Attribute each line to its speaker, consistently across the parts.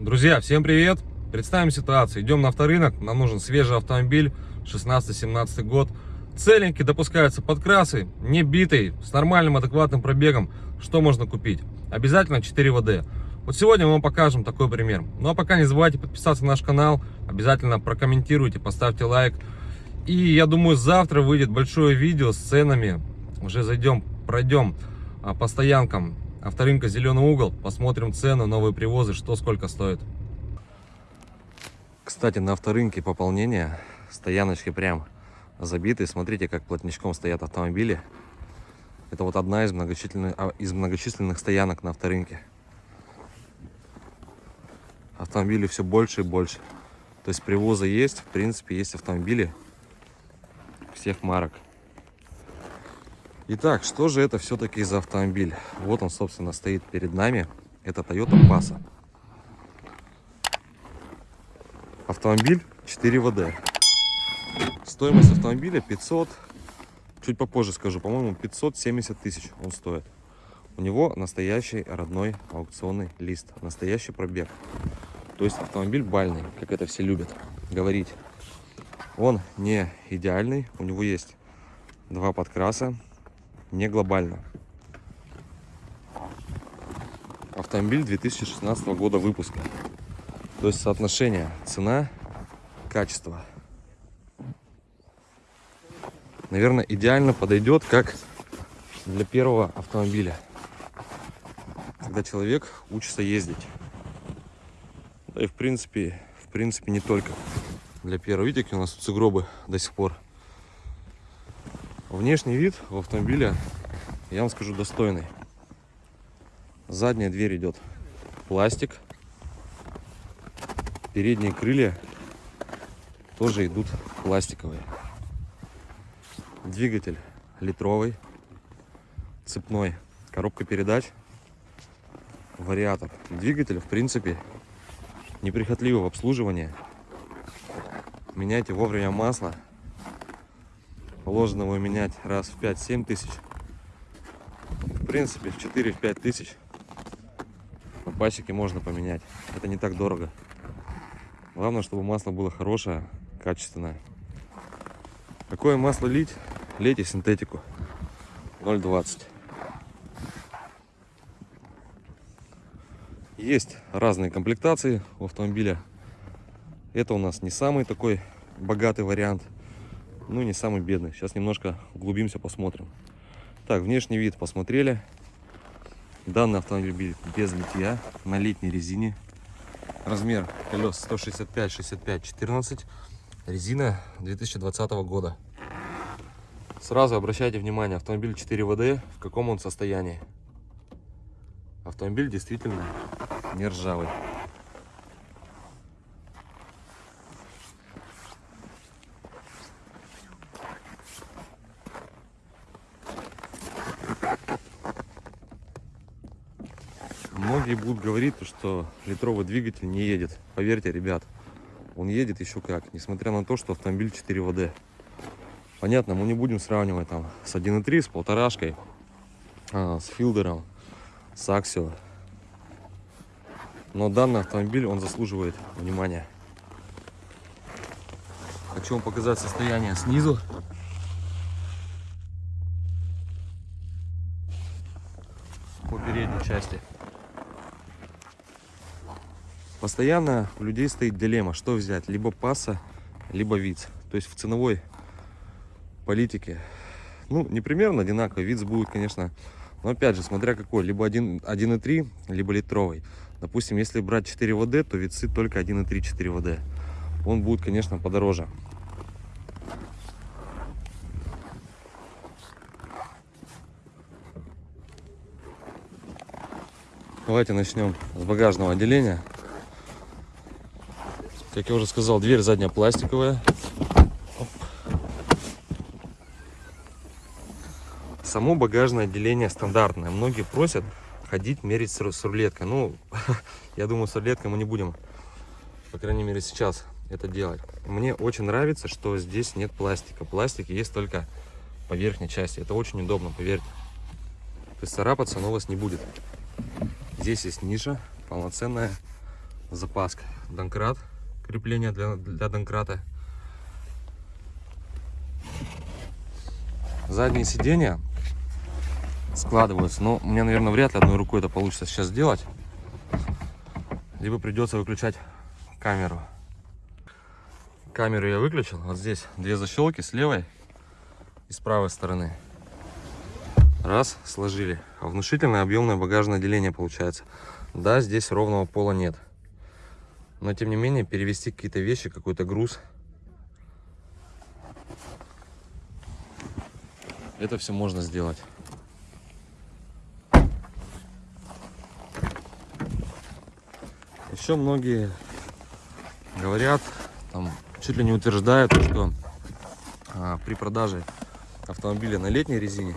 Speaker 1: Друзья, всем привет! Представим ситуацию. Идем на авторынок, нам нужен свежий автомобиль, 16-17 год. Целенький, допускаются подкрасы, не битый, с нормальным адекватным пробегом. Что можно купить? Обязательно 4 ВД. Вот сегодня мы вам покажем такой пример. Ну а пока не забывайте подписаться на наш канал, обязательно прокомментируйте, поставьте лайк. И я думаю, завтра выйдет большое видео с ценами. Уже зайдем, пройдем а, по стоянкам авторынка Зеленый угол, посмотрим цены, новые привозы, что сколько стоит. Кстати, на авторынке пополнение, стояночки прям забиты. Смотрите, как плотничком стоят автомобили. Это вот одна из многочисленных, а, из многочисленных стоянок на авторынке. Автомобили все больше и больше. То есть привоза есть, в принципе, есть автомобили всех марок. Итак, что же это все-таки за автомобиль? Вот он, собственно, стоит перед нами. Это Toyota Passa. Автомобиль 4 ВД. Стоимость автомобиля 500, чуть попозже скажу, по-моему 570 тысяч он стоит. У него настоящий родной аукционный лист, настоящий пробег. То есть автомобиль бальный, как это все любят говорить. Он не идеальный, у него есть два подкраса, не глобально. Автомобиль 2016 года выпуска. То есть соотношение цена-качество. Наверное, идеально подойдет как для первого автомобиля. Когда человек учится ездить. Да и в принципе, в принципе не только для первого. Видите, у нас сугробы до сих пор. Внешний вид у автомобиля, я вам скажу, достойный. Задняя дверь идет пластик. Передние крылья тоже идут пластиковые. Двигатель литровый, цепной, коробка передач, вариатор. Двигатель, в принципе, неприхотливый в обслуживании. Меняйте вовремя масло. Положено его менять раз в 5-7 тысяч. В принципе, в 4-5 тысяч на пасеке можно поменять. Это не так дорого. Главное, чтобы масло было хорошее, качественное. Какое масло лить? Лейте синтетику 0,20. Есть разные комплектации у автомобиля. Это у нас не самый такой богатый вариант, ну не самый бедный. Сейчас немножко углубимся, посмотрим. Так, внешний вид посмотрели. Данный автомобиль без литья, на летней резине. Размер колес 165, 65, 14. Резина 2020 года. Сразу обращайте внимание, автомобиль 4 ВД, в каком он состоянии. Автомобиль действительно не ржавый. Многие будут говорить, что литровый двигатель не едет. Поверьте, ребят, он едет еще как, несмотря на то, что автомобиль 4 ВД. Понятно, мы не будем сравнивать там с 1.3, с полторашкой, а, с филдером, с аксио. Но данный автомобиль, он заслуживает внимания. Хочу вам показать состояние снизу. По передней части. Постоянно у людей стоит дилемма, что взять, либо паса, либо виц. То есть в ценовой политике, ну, не примерно одинаково, виц будет, конечно, но опять же, смотря какой, либо 1,3, либо литровый. Допустим, если брать 4 ВД, то вицы только 1,3 4 ВД. Он будет, конечно, подороже. Давайте начнем с багажного отделения. Как я уже сказал, дверь задняя пластиковая. Оп. Само багажное отделение стандартное. Многие просят ходить мерить с рулеткой. Ну, я думаю, с рулеткой мы не будем, по крайней мере, сейчас это делать. Мне очень нравится, что здесь нет пластика. Пластик есть только по верхней части. Это очень удобно, поверьте. То есть царапаться оно у вас не будет. Здесь есть ниша, полноценная запаска. Донкрат, крепление для, для донкрата. Задние сиденья складываются. Но мне, наверное, вряд ли одной рукой это получится сейчас сделать. Либо придется выключать камеру. Камеру я выключил. Вот здесь две защелки с левой и с правой стороны. Раз, сложили. А внушительное объемное багажное отделение получается. Да, здесь ровного пола нет. Но тем не менее перевести какие-то вещи, какой-то груз. Это все можно сделать. Еще многие говорят, там, чуть ли не утверждают, что а, при продаже автомобиля на летней резине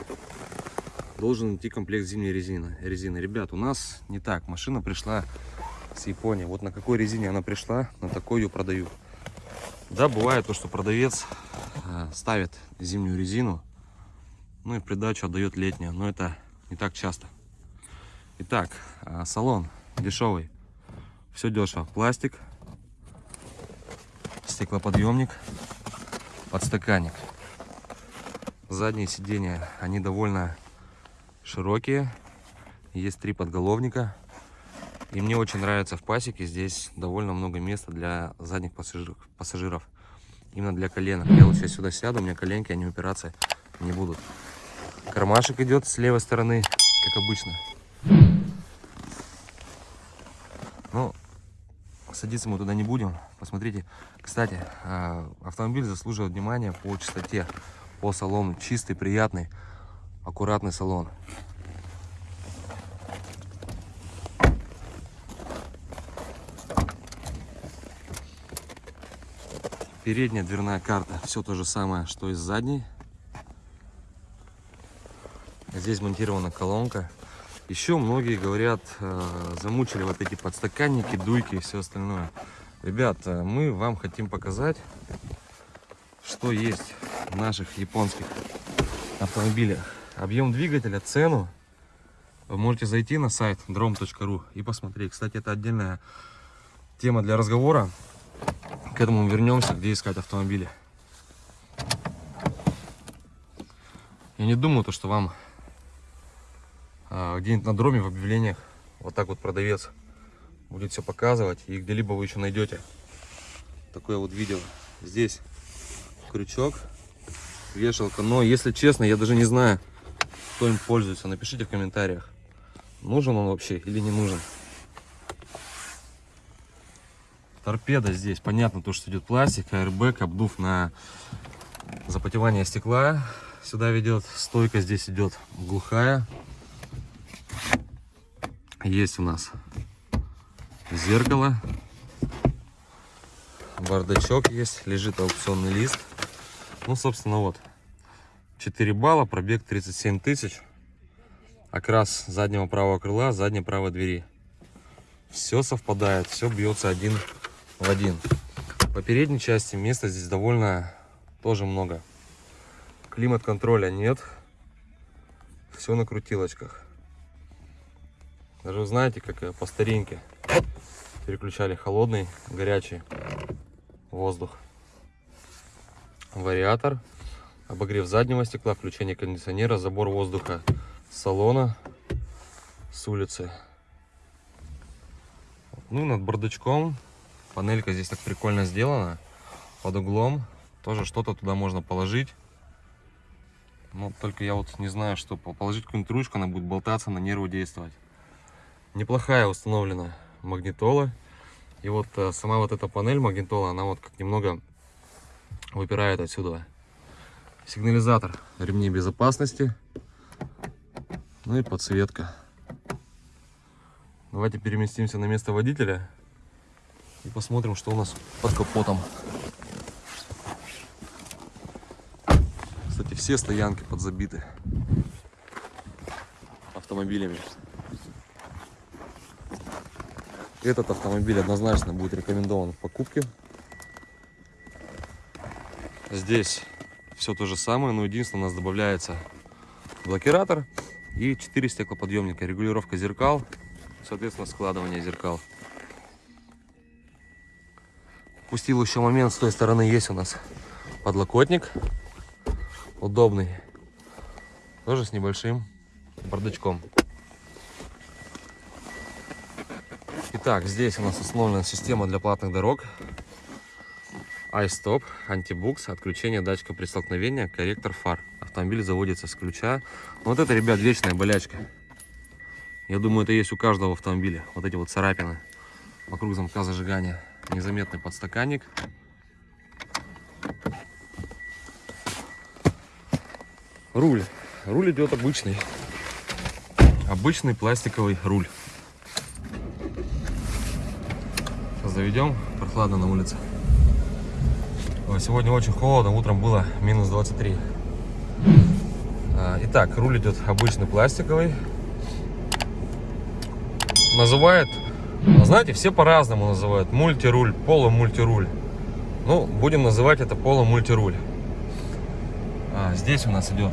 Speaker 1: должен идти комплект зимней резины. резины. Ребят, у нас не так. Машина пришла с Японии. Вот на какой резине она пришла, на такой ее продаю. Да, бывает то, что продавец э, ставит зимнюю резину, ну и в придачу отдает летнюю, но это не так часто. Итак, э, салон дешевый. Все дешево. Пластик, стеклоподъемник, подстаканник. Задние сиденья, они довольно широкие. Есть три подголовника. И мне очень нравится в пасеке. Здесь довольно много места для задних пассажиров. пассажиров. Именно для коленок. Я вот сейчас сюда сяду, у меня коленки, они упираться не будут. Кармашек идет с левой стороны, как обычно. Ну, садиться мы туда не будем. Посмотрите. Кстати, а, автомобиль заслуживает внимания по чистоте, по салону. Чистый, приятный, аккуратный салон. Передняя дверная карта, все то же самое, что и с задней. Здесь монтирована колонка. Еще многие говорят, э, замучили вот эти подстаканники, дуйки и все остальное. Ребят, э, мы вам хотим показать, что есть в наших японских автомобилях. Объем двигателя, цену. Вы можете зайти на сайт drom.ru и посмотреть. Кстати, это отдельная тема для разговора. К этому вернемся, где искать автомобили. Я не думаю, то, что вам а, где-нибудь на дроме в объявлениях вот так вот продавец будет все показывать. И где-либо вы еще найдете такое вот видео. Здесь крючок, вешалка. Но, если честно, я даже не знаю, кто им пользуется. Напишите в комментариях, нужен он вообще или не нужен. Торпеда здесь, понятно, то, что идет пластик, аэрбэк, обдув на запотевание стекла. Сюда ведет, стойка здесь идет глухая. Есть у нас зеркало, бардачок есть, лежит аукционный лист. Ну, собственно, вот, 4 балла, пробег 37 тысяч. Окрас заднего правого крыла, задней правой двери. Все совпадает, все бьется один в один. По передней части места здесь довольно тоже много. Климат-контроля нет. Все на крутилочках. Даже знаете, как по старинке переключали холодный, горячий воздух. Вариатор, обогрев заднего стекла, включение кондиционера, забор воздуха салона, с улицы. Ну, над бардачком Панелька здесь так прикольно сделана. Под углом. Тоже что-то туда можно положить. Но только я вот не знаю, что положить какую-нибудь ручку, она будет болтаться, на нервы действовать. Неплохая установлена магнитола. И вот э, сама вот эта панель магнитола, она вот как немного выпирает отсюда. Сигнализатор ремней безопасности. Ну и подсветка. Давайте переместимся на место водителя. И посмотрим, что у нас под капотом. Кстати, все стоянки подзабиты автомобилями. Этот автомобиль однозначно будет рекомендован в покупке. Здесь все то же самое, но единственное у нас добавляется блокиратор и 4 стеклоподъемника, регулировка зеркал, соответственно складывание зеркал. Упустил еще момент, с той стороны есть у нас подлокотник. Удобный. Тоже с небольшим бардачком. Итак, здесь у нас установлена система для платных дорог. iStop, антибукс, отключение датчика при столкновении, корректор фар. Автомобиль заводится с ключа. Вот это, ребят, вечная болячка. Я думаю, это есть у каждого автомобиля. Вот эти вот царапины вокруг замка зажигания. Незаметный подстаканник. Руль. Руль идет обычный. Обычный пластиковый руль. Сейчас заведем. Прохладно на улице. Сегодня очень холодно. Утром было минус 23. А, Итак, руль идет обычный пластиковый. Называют, знаете, все по-разному называют. Мультируль, полумультируль. Ну, будем называть это полумультируль. А, здесь у нас идет,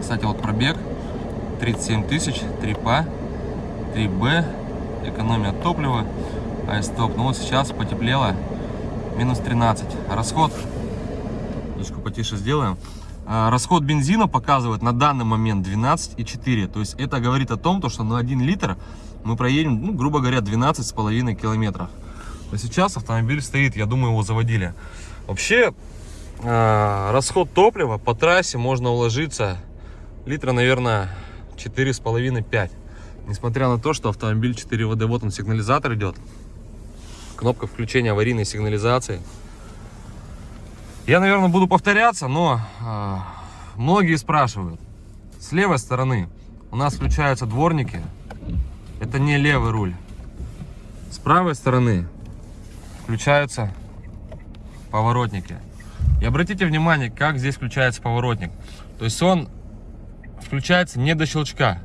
Speaker 1: кстати, вот пробег 37 тысяч, 3 ПА, 3Б, экономия топлива, айстоп. Ну вот сейчас потеплело, минус 13. Расход, немножко потише сделаем. А, Расход бензина показывает на данный момент 12,4. То есть это говорит о том, то, что на 1 литр мы проедем, ну, грубо говоря, 12,5 километров. Есть сейчас автомобиль стоит, я думаю, его заводили. Вообще, а, расход топлива по трассе можно уложиться литра, наверное, 4,5-5. Несмотря на то, что автомобиль 4 ВД, вот он сигнализатор идет. Кнопка включения аварийной сигнализации. Я, наверное, буду повторяться, но э, многие спрашивают. С левой стороны у нас включаются дворники. Это не левый руль. С правой стороны включаются поворотники. И обратите внимание, как здесь включается поворотник. То есть он включается не до щелчка.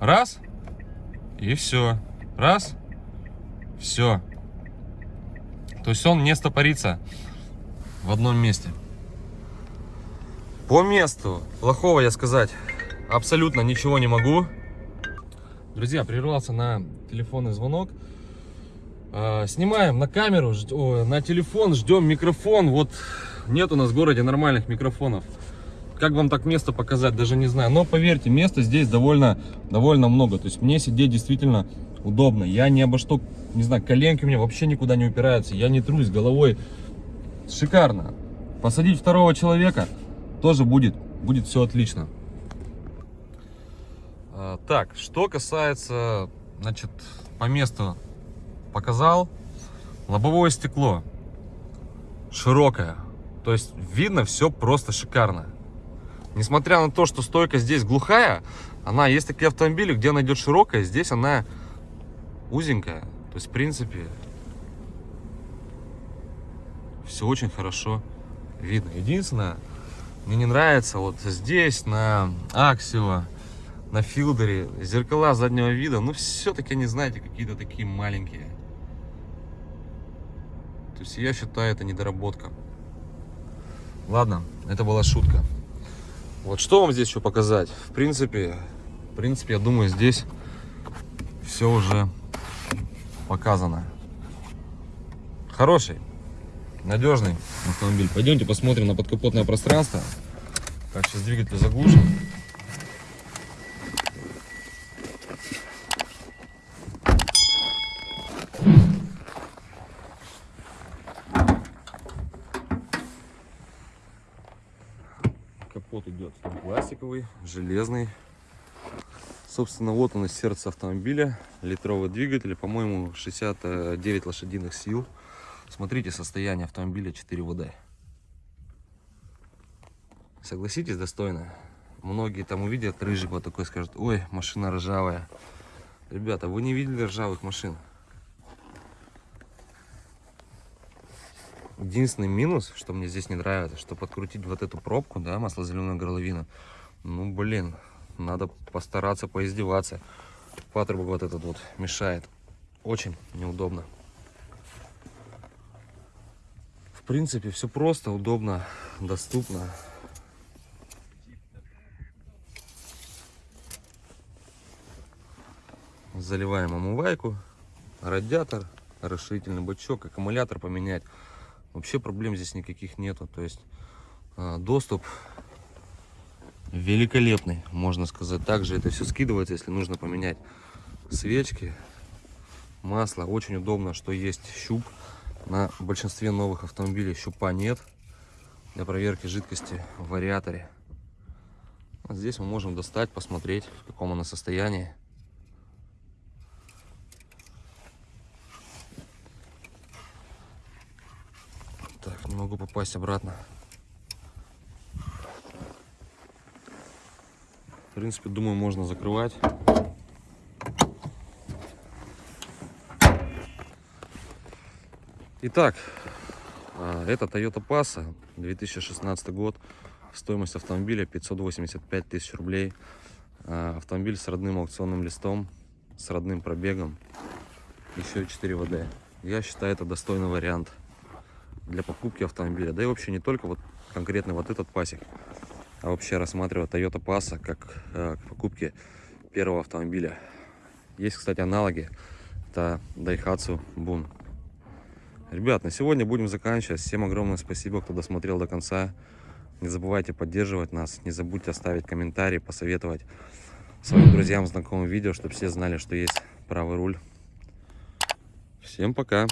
Speaker 1: Раз, и все. Раз, все. То есть он не стопорится в одном месте. По месту плохого я сказать абсолютно ничего не могу. Друзья, прервался на телефонный звонок. А, Снимаем на камеру, на телефон, ждем микрофон. Вот нет у нас в городе нормальных микрофонов. Как вам так место показать, даже не знаю. Но поверьте, места здесь довольно, довольно много. То есть мне сидеть действительно удобно. Я ни обо что, не знаю, коленки у меня вообще никуда не упираются. Я не трусь головой. Шикарно. Посадить второго человека тоже будет, будет все отлично. А, Так, что касается, значит, по месту показал. Лобовое стекло широкое. То есть видно все просто шикарно. Несмотря на то, что стойка здесь глухая, она есть такие автомобили, где она идет широкая, здесь она узенькая. То есть, в принципе, все очень хорошо видно. Единственное, мне не нравится вот здесь, на Аксио, на Филдере, зеркала заднего вида, ну, все-таки, не знаете, какие-то такие маленькие. То есть, я считаю, это недоработка. Ладно, это была шутка. Вот что вам здесь еще показать? В принципе, в принципе, я думаю, здесь все уже показано. Хороший, надежный автомобиль. Пойдемте посмотрим на подкапотное пространство. Так, сейчас двигатель заглушим. Капот идет пластиковый, железный. Собственно, вот он и сердце автомобиля. Литровый двигатель, по-моему, 69 лошадиных сил. Смотрите состояние автомобиля 4 ВД. Согласитесь, достойно. Многие там увидят рыжик вот такой, скажут, ой, машина ржавая. Ребята, вы не видели ржавых машин. Единственный минус, что мне здесь не нравится, что подкрутить вот эту пробку, да, масло-зеленую горловину, ну, блин, надо постараться поиздеваться. Патрубок вот этот вот мешает. Очень неудобно. В принципе, все просто, удобно, доступно. Заливаем омывайку, радиатор, расширительный бачок, аккумулятор поменять. Вообще проблем здесь никаких нету. То есть а, доступ великолепный, можно сказать. Также это все скидывается, если нужно поменять свечки, масло. Очень удобно, что есть щуп. На большинстве новых автомобилей щупа нет для проверки жидкости в вариаторе. Вот здесь мы можем достать, посмотреть, в каком оно состоянии. Так, не могу попасть обратно. В принципе, думаю, можно закрывать. Итак, а, это Toyota Passa, 2016 год. Стоимость автомобиля 585 тысяч рублей. А, Автомобиль с родным аукционным листом, с родным пробегом. Еще 4 ВД. Я считаю, это достойный вариант для покупки автомобиля. Да и вообще не только вот конкретно вот этот пасек, а вообще рассматривать Toyota Passa как э, к покупке первого автомобиля. Есть, кстати, аналоги. Это Daihatsu Bun. Ребят, на сегодня будем заканчивать. Всем огромное спасибо, кто досмотрел до конца. Не забывайте поддерживать нас. Не забудьте оставить комментарий, посоветовать своим друзьям, знакомым видео, чтобы все знали, что есть правый руль. Всем пока!